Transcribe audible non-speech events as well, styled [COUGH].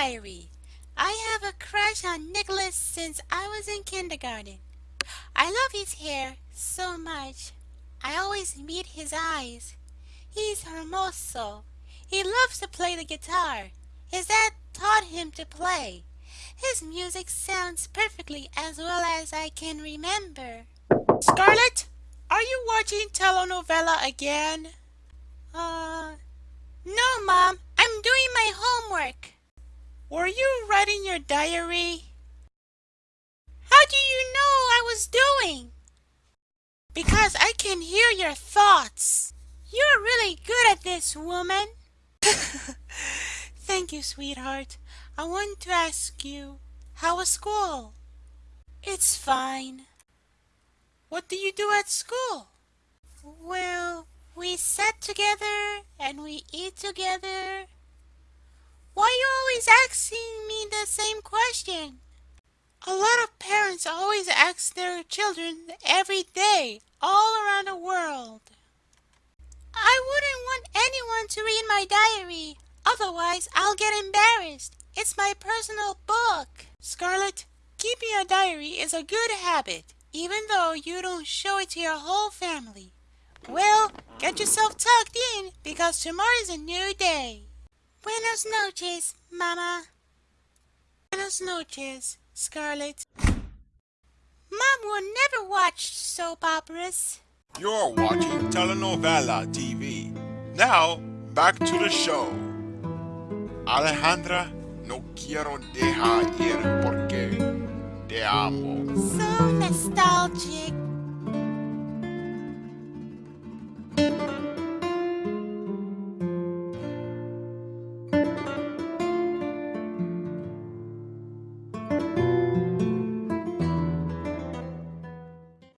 diary. I have a crush on Nicholas since I was in kindergarten. I love his hair so much. I always meet his eyes. He's hermoso. He loves to play the guitar. His dad taught him to play. His music sounds perfectly as well as I can remember. Scarlett, are you watching telenovela again? Uh, no, Mom. I'm doing my homework. Were you writing your diary? How do you know I was doing? Because I can hear your thoughts. You're really good at this, woman. [LAUGHS] Thank you, sweetheart. I want to ask you, how was school? It's fine. What do you do at school? Well, we sit together and we eat together. Always asking me the same question? A lot of parents always ask their children every day, all around the world. I wouldn't want anyone to read my diary. Otherwise, I'll get embarrassed. It's my personal book. Scarlett, keeping a diary is a good habit, even though you don't show it to your whole family. Well, get yourself tucked in because tomorrow is a new day. Buenos noches, Mama. Buenos noches, Scarlett. Mom will never watch soap operas. You're watching Telenovela TV. Now, back to the show. Alejandra, no quiero dejar ir porque te amo. So nostalgic.